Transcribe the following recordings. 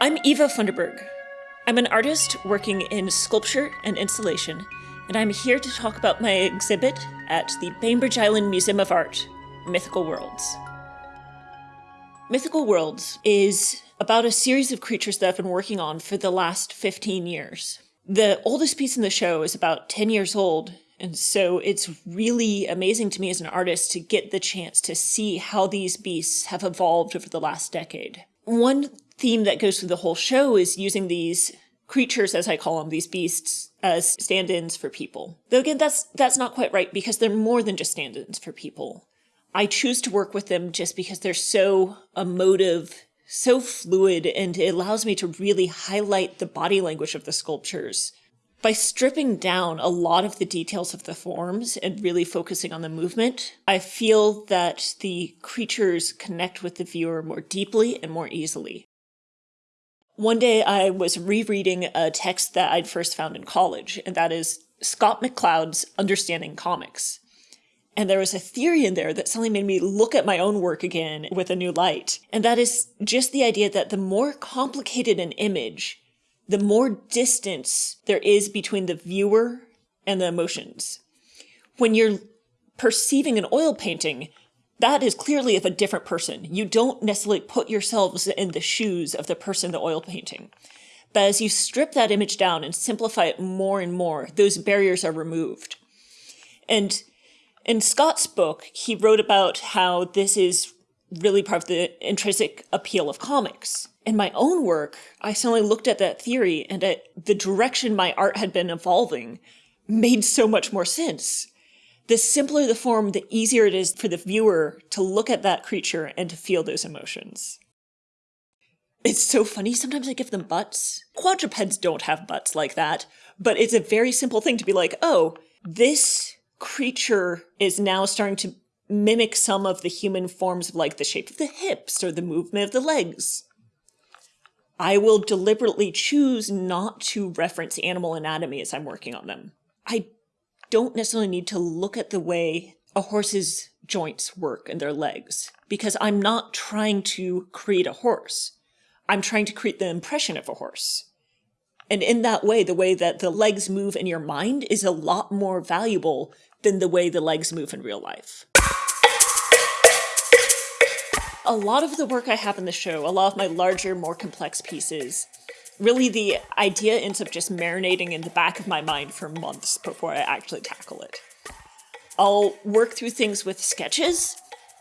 I'm Eva Funderburgh. I'm an artist working in sculpture and installation, and I'm here to talk about my exhibit at the Bainbridge Island Museum of Art, Mythical Worlds. Mythical Worlds is about a series of creatures that I've been working on for the last 15 years. The oldest piece in the show is about 10 years old, and so it's really amazing to me as an artist to get the chance to see how these beasts have evolved over the last decade. One theme that goes through the whole show is using these creatures, as I call them, these beasts, as stand-ins for people. Though again, that's that's not quite right because they're more than just stand-ins for people. I choose to work with them just because they're so emotive, so fluid, and it allows me to really highlight the body language of the sculptures. By stripping down a lot of the details of the forms and really focusing on the movement, I feel that the creatures connect with the viewer more deeply and more easily. One day I was rereading a text that I'd first found in college, and that is Scott McCloud's Understanding Comics. And there was a theory in there that suddenly made me look at my own work again with a new light. And that is just the idea that the more complicated an image, the more distance there is between the viewer and the emotions. When you're perceiving an oil painting, that is clearly of a different person. You don't necessarily put yourselves in the shoes of the person the oil painting. But as you strip that image down and simplify it more and more, those barriers are removed. And in Scott's book, he wrote about how this is really part of the intrinsic appeal of comics. In my own work, I suddenly looked at that theory and at the direction my art had been evolving made so much more sense. The simpler the form, the easier it is for the viewer to look at that creature and to feel those emotions. It's so funny, sometimes I give them butts. Quadrupeds don't have butts like that, but it's a very simple thing to be like, oh, this creature is now starting to mimic some of the human forms of like the shape of the hips or the movement of the legs. I will deliberately choose not to reference animal anatomy as I'm working on them. I don't necessarily need to look at the way a horse's joints work and their legs because I'm not trying to create a horse. I'm trying to create the impression of a horse. And in that way, the way that the legs move in your mind is a lot more valuable than the way the legs move in real life. A lot of the work I have in the show, a lot of my larger, more complex pieces, really the idea ends up just marinating in the back of my mind for months before I actually tackle it. I'll work through things with sketches,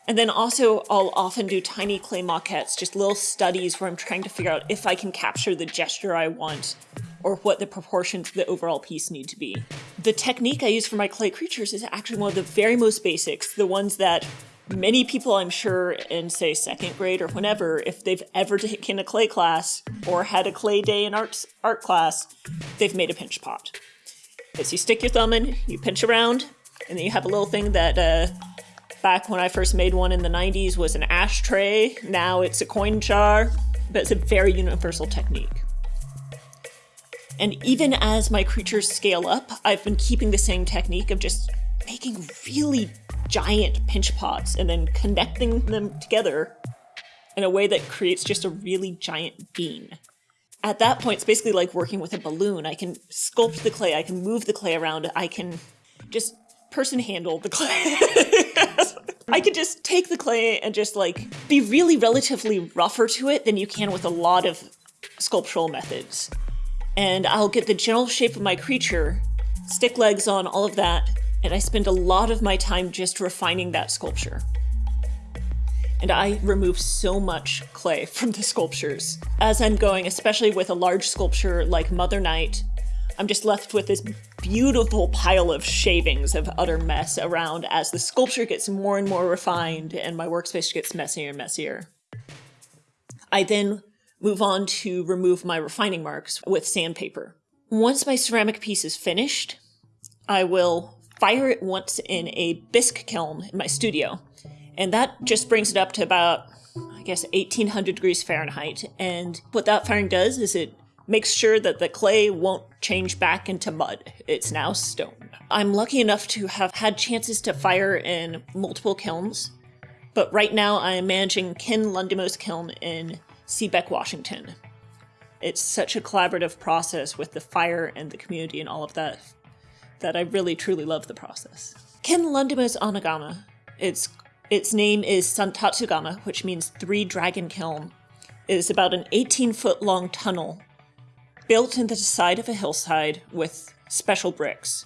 and then also I'll often do tiny clay maquettes, just little studies where I'm trying to figure out if I can capture the gesture I want or what the proportions of the overall piece need to be. The technique I use for my clay creatures is actually one of the very most basics, the ones that many people I'm sure in say second grade or whenever, if they've ever taken a clay class or had a clay day in art, art class, they've made a pinch pot. Is you stick your thumb in, you pinch around, and then you have a little thing that uh, back when I first made one in the 90s was an ashtray. Now it's a coin jar, but it's a very universal technique. And even as my creatures scale up, I've been keeping the same technique of just making really giant pinch pots and then connecting them together in a way that creates just a really giant bean. At that point, it's basically like working with a balloon. I can sculpt the clay, I can move the clay around, I can just person handle the clay. I could just take the clay and just like be really relatively rougher to it than you can with a lot of sculptural methods and I'll get the general shape of my creature, stick legs on, all of that, and I spend a lot of my time just refining that sculpture. And I remove so much clay from the sculptures. As I'm going, especially with a large sculpture like Mother Night, I'm just left with this beautiful pile of shavings of utter mess around as the sculpture gets more and more refined and my workspace gets messier and messier. I then move on to remove my refining marks with sandpaper. Once my ceramic piece is finished, I will fire it once in a bisque kiln in my studio. And that just brings it up to about, I guess, 1800 degrees Fahrenheit. And what that firing does is it makes sure that the clay won't change back into mud. It's now stone. I'm lucky enough to have had chances to fire in multiple kilns, but right now I am managing Ken Lundemo's kiln in Seabeck, Washington. It's such a collaborative process with the fire and the community and all of that that I really truly love the process. Ken Lundemo's Anagama. Its its name is Santatsugama, which means three dragon kiln. It is about an 18 foot long tunnel built into the side of a hillside with special bricks.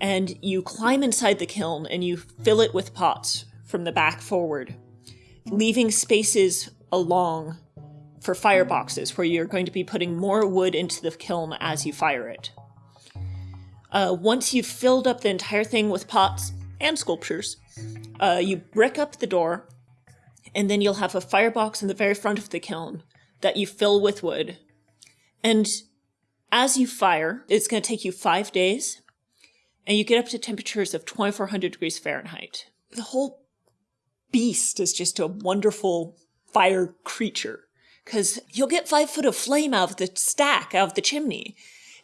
And you climb inside the kiln and you fill it with pots from the back forward, leaving spaces along for fireboxes where you're going to be putting more wood into the kiln as you fire it. Uh, once you've filled up the entire thing with pots and sculptures, uh, you brick up the door, and then you'll have a firebox in the very front of the kiln that you fill with wood. And as you fire, it's going to take you five days, and you get up to temperatures of 2400 degrees Fahrenheit. The whole beast is just a wonderful fire creature because you'll get five foot of flame out of the stack, out of the chimney.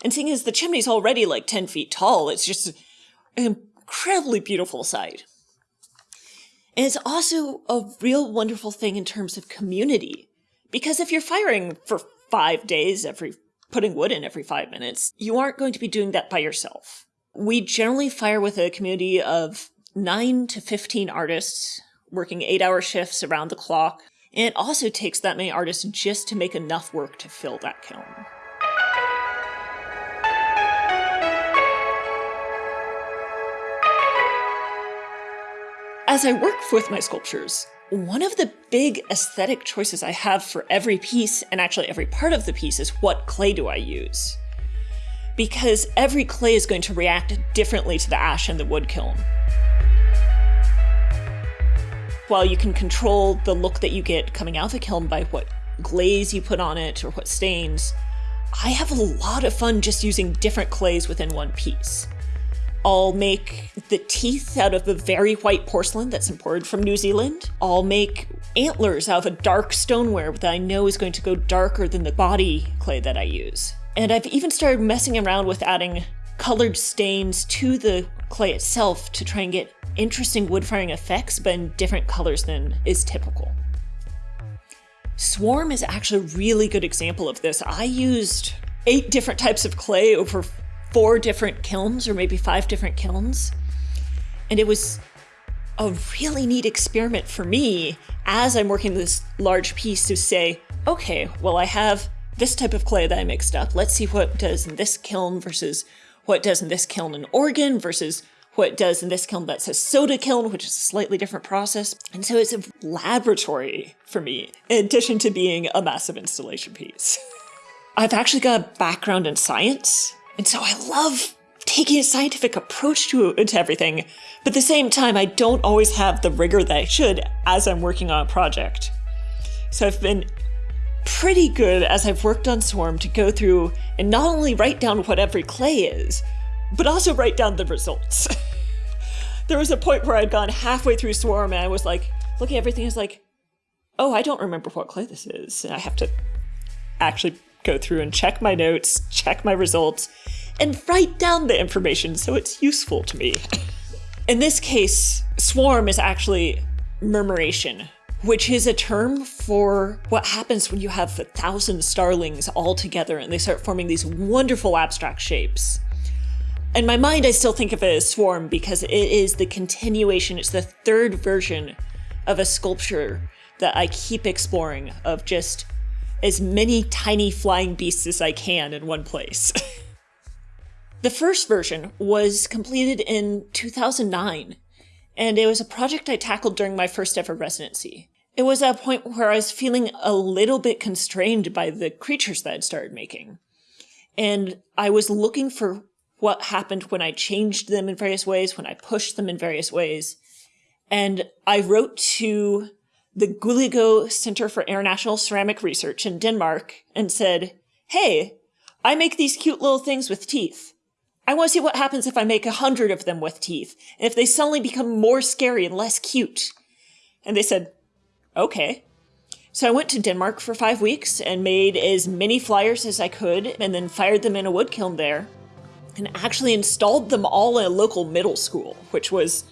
And seeing as the chimney's already like 10 feet tall, it's just an incredibly beautiful sight. And it's also a real wonderful thing in terms of community. Because if you're firing for five days every, putting wood in every five minutes, you aren't going to be doing that by yourself. We generally fire with a community of nine to 15 artists working eight hour shifts around the clock. And it also takes that many artists just to make enough work to fill that kiln. As I work with my sculptures, one of the big aesthetic choices I have for every piece, and actually every part of the piece, is what clay do I use? Because every clay is going to react differently to the ash in the wood kiln. While you can control the look that you get coming out of the kiln by what glaze you put on it or what stains, I have a lot of fun just using different clays within one piece. I'll make the teeth out of a very white porcelain that's imported from New Zealand. I'll make antlers out of a dark stoneware that I know is going to go darker than the body clay that I use. And I've even started messing around with adding colored stains to the clay itself to try and get interesting wood firing effects, but in different colors than is typical. Swarm is actually a really good example of this. I used eight different types of clay over four different kilns or maybe five different kilns. And it was a really neat experiment for me as I'm working this large piece to say, okay, well, I have this type of clay that I mixed up. Let's see what does in this kiln versus what does in this kiln in Oregon versus what does in this kiln that's a soda kiln, which is a slightly different process. And so it's a laboratory for me, in addition to being a massive installation piece. I've actually got a background in science, and so I love taking a scientific approach to, to everything, but at the same time, I don't always have the rigor that I should as I'm working on a project. So I've been pretty good as I've worked on Swarm to go through and not only write down what every clay is, but also write down the results. there was a point where I'd gone halfway through Swarm and I was like, looking at everything, I was like, oh, I don't remember what clay this is. And I have to actually go through and check my notes, check my results, and write down the information so it's useful to me. In this case, swarm is actually murmuration, which is a term for what happens when you have a thousand starlings all together and they start forming these wonderful abstract shapes. In my mind, I still think of it as swarm because it is the continuation, it's the third version of a sculpture that I keep exploring of just as many tiny flying beasts as I can in one place. the first version was completed in 2009, and it was a project I tackled during my first ever residency. It was at a point where I was feeling a little bit constrained by the creatures that I'd started making. And I was looking for what happened when I changed them in various ways, when I pushed them in various ways. And I wrote to the Guldagergaard Center for International Ceramic Research in Denmark and said, Hey, I make these cute little things with teeth. I want to see what happens if I make a hundred of them with teeth, and if they suddenly become more scary and less cute. And they said, okay. So I went to Denmark for five weeks and made as many flyers as I could, and then fired them in a wood kiln there, and actually installed them all in a local middle school, which was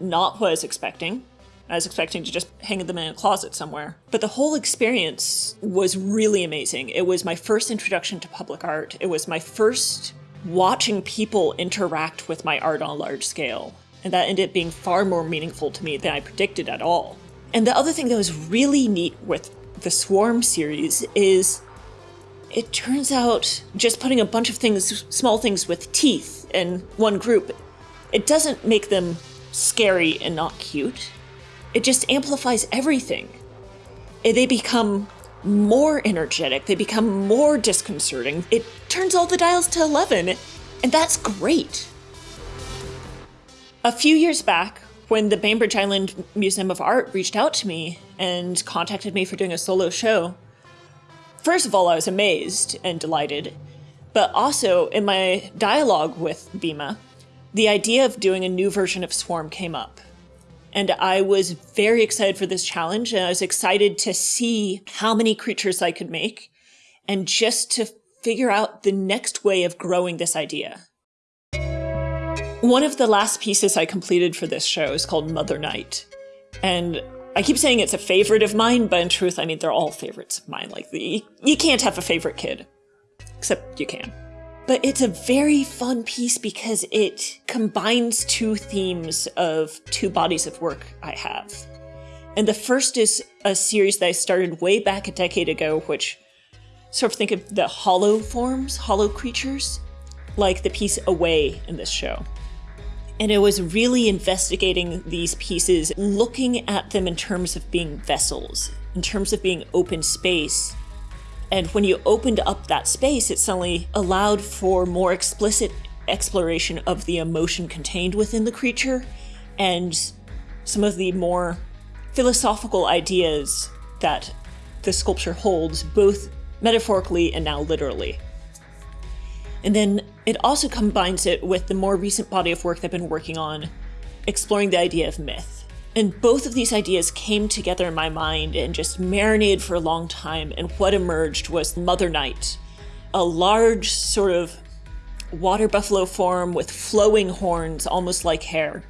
not what I was expecting. I was expecting to just hang them in a closet somewhere. But the whole experience was really amazing. It was my first introduction to public art. It was my first watching people interact with my art on a large scale. And that ended up being far more meaningful to me than I predicted at all. And the other thing that was really neat with the Swarm series is it turns out just putting a bunch of things, small things with teeth in one group, it doesn't make them scary and not cute. It just amplifies everything. They become more energetic, they become more disconcerting. It turns all the dials to 11, and that's great. A few years back, when the Bainbridge Island Museum of Art reached out to me and contacted me for doing a solo show, first of all, I was amazed and delighted, but also in my dialogue with BIMA, the idea of doing a new version of Swarm came up. And I was very excited for this challenge, and I was excited to see how many creatures I could make, and just to figure out the next way of growing this idea. One of the last pieces I completed for this show is called Mother Night. And I keep saying it's a favorite of mine, but in truth, I mean, they're all favorites of mine. Like, you can't have a favorite kid. Except you can. But it's a very fun piece because it combines two themes of two bodies of work I have. And the first is a series that I started way back a decade ago, which sort of think of the hollow forms, hollow creatures, like the piece Away in this show. And it was really investigating these pieces, looking at them in terms of being vessels, in terms of being open space, and when you opened up that space, it suddenly allowed for more explicit exploration of the emotion contained within the creature and some of the more philosophical ideas that the sculpture holds, both metaphorically and now literally. And then it also combines it with the more recent body of work that I've been working on, exploring the idea of myth. And both of these ideas came together in my mind and just marinated for a long time. And what emerged was Mother Night, a large sort of water buffalo form with flowing horns, almost like hair.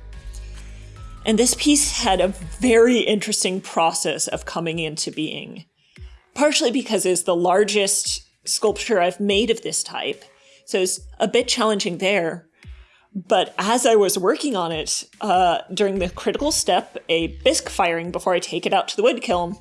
And this piece had a very interesting process of coming into being, partially because it's the largest sculpture I've made of this type. So it's a bit challenging there. But as I was working on it, uh, during the critical step, a bisque firing before I take it out to the wood kiln,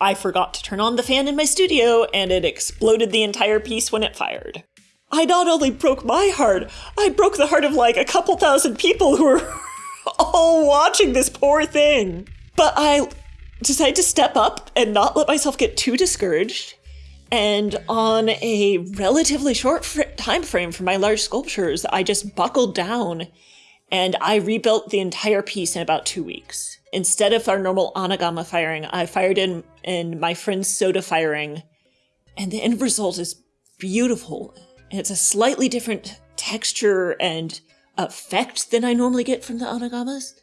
I forgot to turn on the fan in my studio and it exploded the entire piece when it fired. I not only broke my heart, I broke the heart of like a couple thousand people who were all watching this poor thing. But I decided to step up and not let myself get too discouraged and on a relatively short fr- time frame for my large sculptures, I just buckled down and I rebuilt the entire piece in about two weeks. Instead of our normal Anagama firing, I fired in, in my friend's soda firing, and the end result is beautiful. It's a slightly different texture and effect than I normally get from the Anagamas,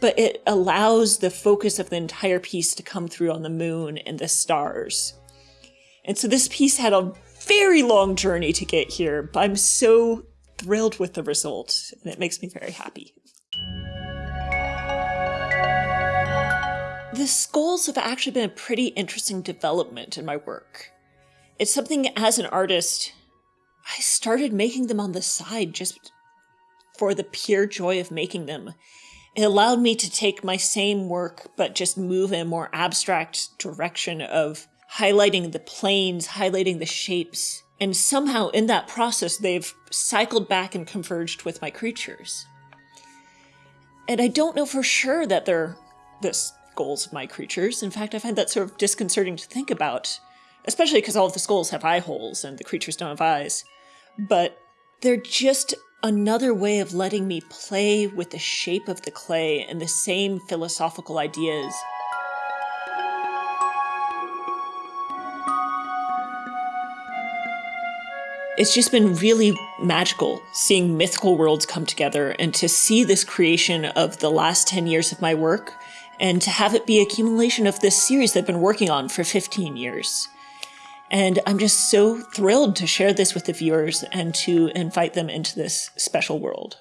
but it allows the focus of the entire piece to come through on the moon and the stars. And so this piece had a very long journey to get here, but I'm so thrilled with the result, and it makes me very happy. The skulls have actually been a pretty interesting development in my work. It's something as an artist, I started making them on the side just for the pure joy of making them. It allowed me to take my same work, but just move in a more abstract direction of highlighting the planes, highlighting the shapes. And somehow in that process, they've cycled back and converged with my creatures. And I don't know for sure that they're the skulls of my creatures. In fact, I find that sort of disconcerting to think about, especially because all of the skulls have eye holes and the creatures don't have eyes. But they're just another way of letting me play with the shape of the clay and the same philosophical ideas it's just been really magical seeing mythical worlds come together and to see this creation of the last 10 years of my work and to have it be accumulation of this series that I've been working on for 15 years. And I'm just so thrilled to share this with the viewers and to invite them into this special world.